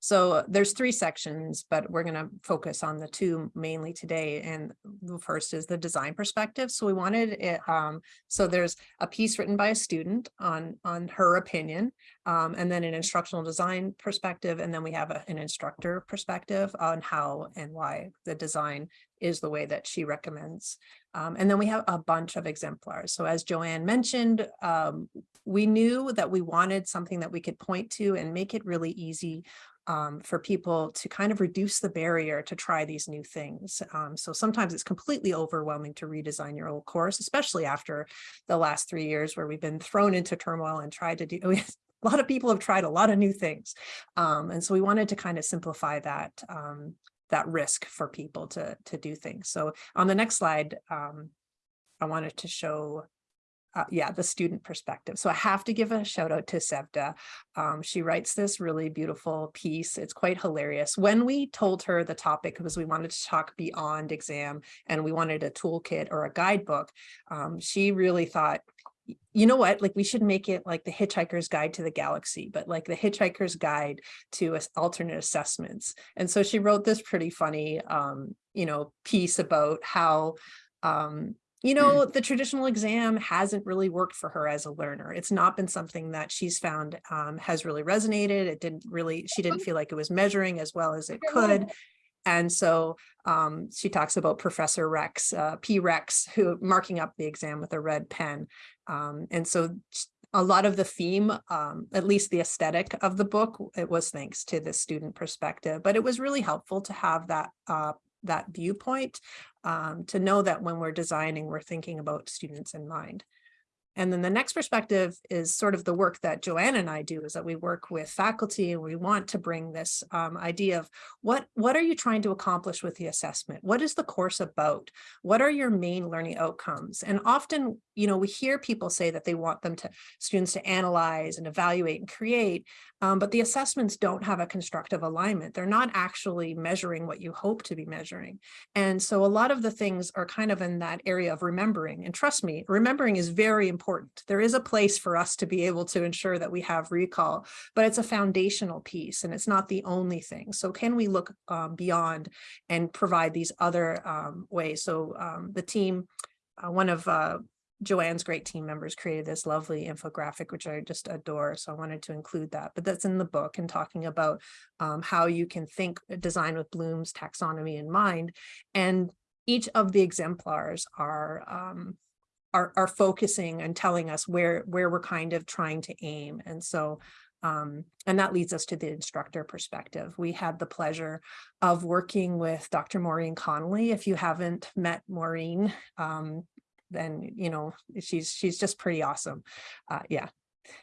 So there's three sections, but we're going to focus on the two mainly today. And the first is the design perspective. So we wanted it, um, so there's a piece written by a student on, on her opinion, um, and then an instructional design perspective. And then we have a, an instructor perspective on how and why the design is the way that she recommends. Um, and then we have a bunch of exemplars. So as Joanne mentioned, um, we knew that we wanted something that we could point to and make it really easy um, for people to kind of reduce the barrier to try these new things. Um, so sometimes it's completely overwhelming to redesign your old course, especially after the last three years where we've been thrown into turmoil and tried to do, a lot of people have tried a lot of new things. Um, and so we wanted to kind of simplify that um, that risk for people to, to do things. So on the next slide, um, I wanted to show uh, yeah, the student perspective. So I have to give a shout out to Sevda. Um, she writes this really beautiful piece. It's quite hilarious. When we told her the topic, was we wanted to talk beyond exam and we wanted a toolkit or a guidebook, um, she really thought, you know what, like we should make it like the Hitchhiker's Guide to the Galaxy, but like the Hitchhiker's Guide to alternate assessments. And so she wrote this pretty funny, um, you know, piece about how um, you mm. know, the traditional exam hasn't really worked for her as a learner. It's not been something that she's found um, has really resonated. It didn't really, she didn't feel like it was measuring as well as it could. And so um, she talks about Professor Rex, uh, P. Rex, who marking up the exam with a red pen. Um, and so a lot of the theme, um, at least the aesthetic of the book, it was thanks to the student perspective, but it was really helpful to have that uh, that viewpoint um, to know that when we're designing, we're thinking about students in mind. And then the next perspective is sort of the work that Joanne and I do is that we work with faculty and we want to bring this um, idea of what, what are you trying to accomplish with the assessment? What is the course about? What are your main learning outcomes? And often, you know, we hear people say that they want them to students to analyze and evaluate and create, um, but the assessments don't have a constructive alignment. They're not actually measuring what you hope to be measuring. And so a lot of the things are kind of in that area of remembering. And trust me, remembering is very important. There is a place for us to be able to ensure that we have recall, but it's a foundational piece and it's not the only thing. So can we look um, beyond and provide these other um, ways? So um, the team, uh, one of uh, Joanne's great team members created this lovely infographic, which I just adore. So I wanted to include that, but that's in the book and talking about um, how you can think design with Bloom's taxonomy in mind. And each of the exemplars are um, are, are focusing and telling us where where we're kind of trying to aim. And so um, and that leads us to the instructor perspective. We had the pleasure of working with Dr. Maureen Connolly. If you haven't met Maureen, um, then you know she's she's just pretty awesome uh yeah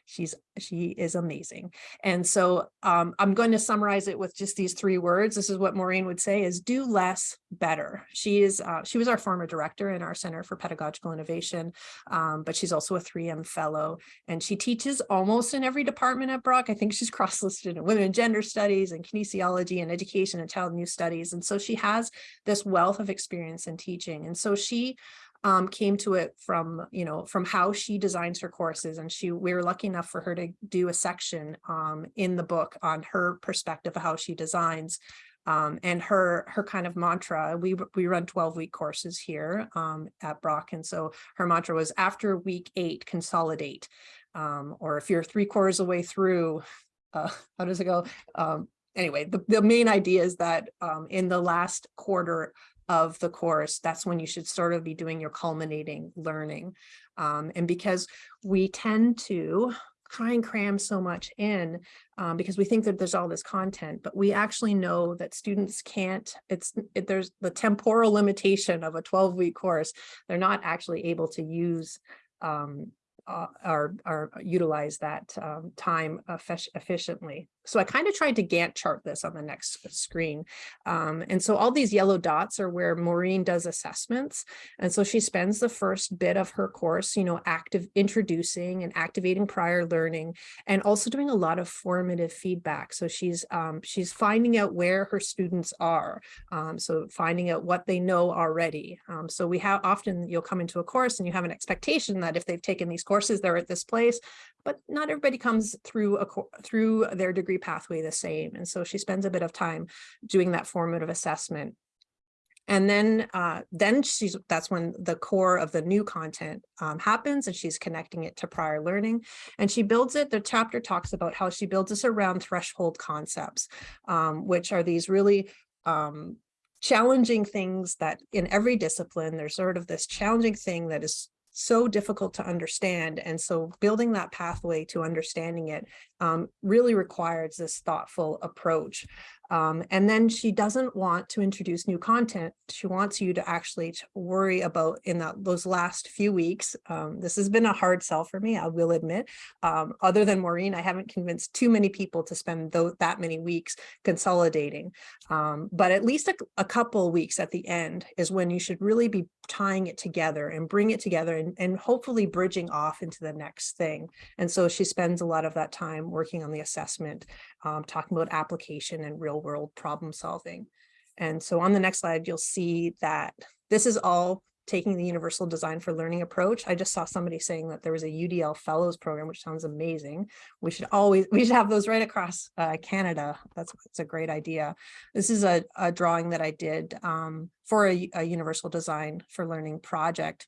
she's she is amazing. And so um i'm going to summarize it with just these three words. This is what maureen would say is do less better. She is uh, she was our former director in our center for pedagogical innovation um, but she's also a 3m fellow and she teaches almost in every department at brock. I think she's cross-listed in women and gender studies and kinesiology and education and child and youth studies and so she has this wealth of experience in teaching. And so she um, came to it from, you know, from how she designs her courses. And she, we were lucky enough for her to do a section um, in the book on her perspective of how she designs. Um, and her her kind of mantra, we, we run 12 week courses here um, at Brock. And so her mantra was after week eight, consolidate. Um, or if you're three quarters of the way through, uh, how does it go? Um, anyway, the, the main idea is that um, in the last quarter of the course, that's when you should sort of be doing your culminating learning. Um, and because we tend to try and cram so much in um, because we think that there's all this content, but we actually know that students can't, it's, it, there's the temporal limitation of a 12 week course. They're not actually able to use um, uh, or, or utilize that um, time efficiently. So I kind of tried to Gantt chart this on the next screen. Um, and so all these yellow dots are where Maureen does assessments. And so she spends the first bit of her course, you know, active introducing and activating prior learning and also doing a lot of formative feedback. So she's um, she's finding out where her students are. Um, so finding out what they know already. Um, so we have often you'll come into a course and you have an expectation that if they've taken these courses, they're at this place but not everybody comes through a, through their degree pathway the same. And so she spends a bit of time doing that formative assessment. And then, uh, then she's, that's when the core of the new content um, happens and she's connecting it to prior learning. And she builds it, the chapter talks about how she builds this around threshold concepts, um, which are these really um, challenging things that in every discipline, there's sort of this challenging thing that is so difficult to understand. And so building that pathway to understanding it um, really requires this thoughtful approach. Um, and then she doesn't want to introduce new content. She wants you to actually worry about in that those last few weeks. Um, this has been a hard sell for me, I will admit. Um, other than Maureen, I haven't convinced too many people to spend those, that many weeks consolidating. Um, but at least a, a couple weeks at the end is when you should really be tying it together and bring it together and, and hopefully bridging off into the next thing. And so she spends a lot of that time working on the assessment, um, talking about application and real world problem solving. And so on the next slide, you'll see that this is all taking the universal design for learning approach. I just saw somebody saying that there was a UDL fellows program, which sounds amazing. We should always, we should have those right across uh, Canada. That's, that's a great idea. This is a, a drawing that I did um, for a, a universal design for learning project.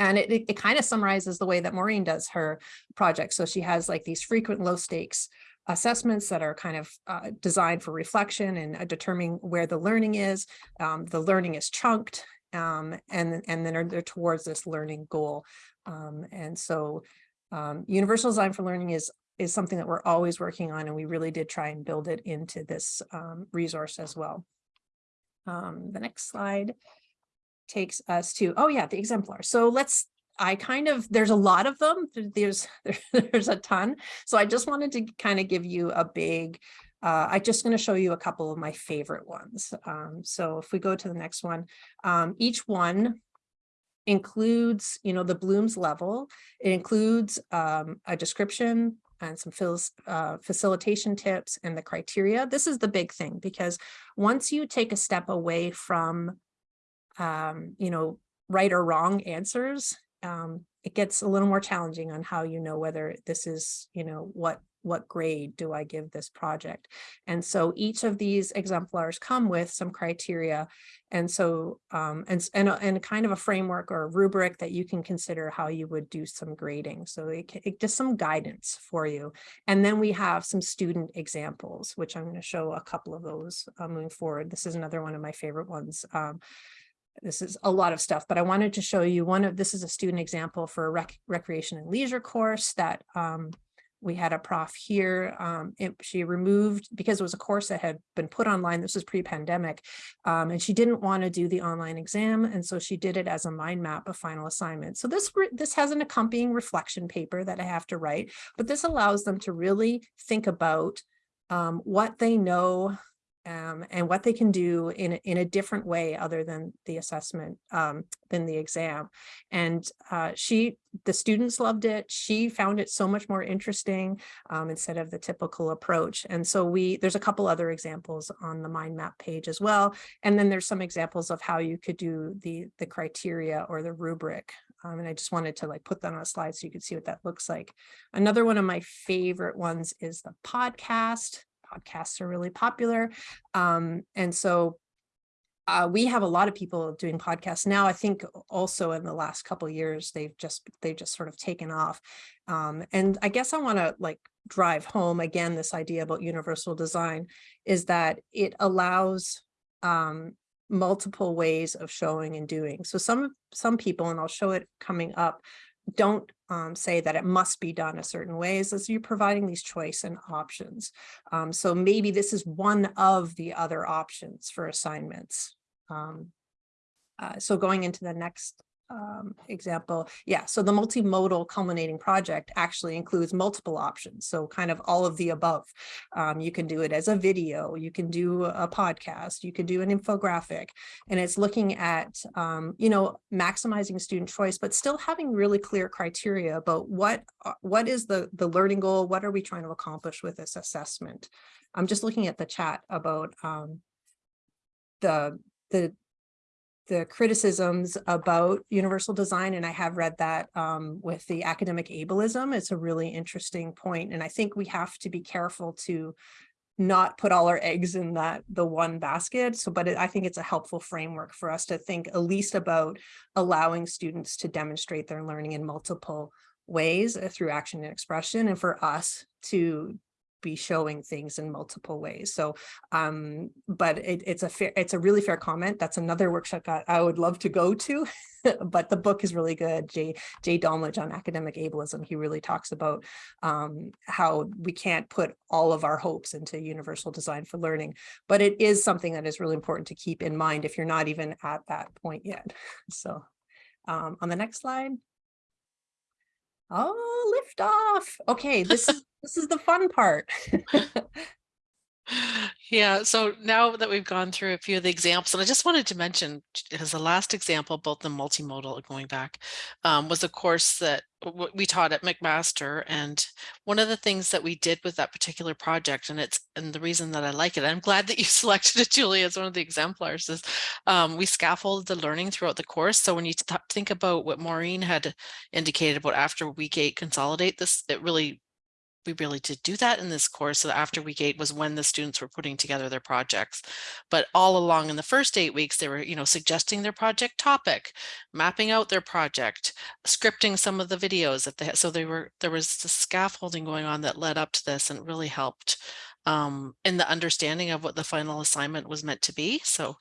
And it, it, it kind of summarizes the way that Maureen does her project. So she has like these frequent low stakes assessments that are kind of uh, designed for reflection and uh, determining where the learning is. Um, the learning is chunked um, and, and then are they're towards this learning goal. Um, and so um, universal design for learning is is something that we're always working on and we really did try and build it into this um, resource as well. Um, the next slide takes us to, oh yeah, the exemplar. So let's I kind of, there's a lot of them. There's, there's a ton. So I just wanted to kind of give you a big, uh, I'm just going to show you a couple of my favorite ones. Um, so if we go to the next one, um, each one includes, you know, the Bloom's level. It includes um, a description and some uh, facilitation tips and the criteria. This is the big thing because once you take a step away from, um, you know, right or wrong answers um, it gets a little more challenging on how you know whether this is, you know, what what grade do I give this project? And so each of these exemplars come with some criteria. And so, um, and, and, and kind of a framework or a rubric that you can consider how you would do some grading. So it, just some guidance for you. And then we have some student examples, which I'm going to show a couple of those uh, moving forward. This is another one of my favorite ones. Um, this is a lot of stuff, but I wanted to show you one of, this is a student example for a rec recreation and leisure course that um, we had a prof here. Um, it, she removed, because it was a course that had been put online, this was pre-pandemic, um, and she didn't want to do the online exam. And so she did it as a mind map of final assignment. So this, this has an accompanying reflection paper that I have to write, but this allows them to really think about um, what they know um, and what they can do in, in a different way other than the assessment, um, than the exam. And uh, she, the students loved it. She found it so much more interesting um, instead of the typical approach. And so we, there's a couple other examples on the mind map page as well. And then there's some examples of how you could do the, the criteria or the rubric. Um, and I just wanted to like put that on a slide so you could see what that looks like. Another one of my favorite ones is the podcast podcasts are really popular. Um, and so uh, we have a lot of people doing podcasts now. I think also in the last couple years, they've just they've just sort of taken off. Um, and I guess I want to like drive home again this idea about universal design is that it allows um, multiple ways of showing and doing. So some some people, and I'll show it coming up, don't um, say that it must be done a certain way is as you're providing these choice and options. Um, so maybe this is one of the other options for assignments. Um, uh, so going into the next um, example, yeah, so the multimodal culminating project actually includes multiple options. So kind of all of the above. Um, you can do it as a video, you can do a podcast, you can do an infographic, and it's looking at, um, you know, maximizing student choice, but still having really clear criteria about what, uh, what is the, the learning goal, what are we trying to accomplish with this assessment? I'm just looking at the chat about um, the, the the criticisms about universal design, and I have read that um, with the academic ableism. It's a really interesting point, and I think we have to be careful to not put all our eggs in that the one basket. So, but it, I think it's a helpful framework for us to think at least about allowing students to demonstrate their learning in multiple ways uh, through action and expression, and for us to be showing things in multiple ways. So, um, but it, it's a fair, it's a really fair comment. That's another workshop that I would love to go to, but the book is really good. Jay, Jay Dolmage on academic ableism, he really talks about um, how we can't put all of our hopes into universal design for learning, but it is something that is really important to keep in mind if you're not even at that point yet. So um, on the next slide. Oh, lift off. Okay, this is this is the fun part. Yeah, so now that we've gone through a few of the examples, and I just wanted to mention as the last example, both the multimodal going back, um, was a course that we taught at McMaster. And one of the things that we did with that particular project, and it's and the reason that I like it, I'm glad that you selected it, Julie, as one of the exemplars, is um, we scaffolded the learning throughout the course. So when you th- think about what Maureen had indicated about after week eight consolidate this, it really we really did do that in this course. So after week eight was when the students were putting together their projects. But all along in the first eight weeks, they were, you know, suggesting their project topic, mapping out their project, scripting some of the videos that they had. So they were, there was the scaffolding going on that led up to this and really helped um, in the understanding of what the final assignment was meant to be. So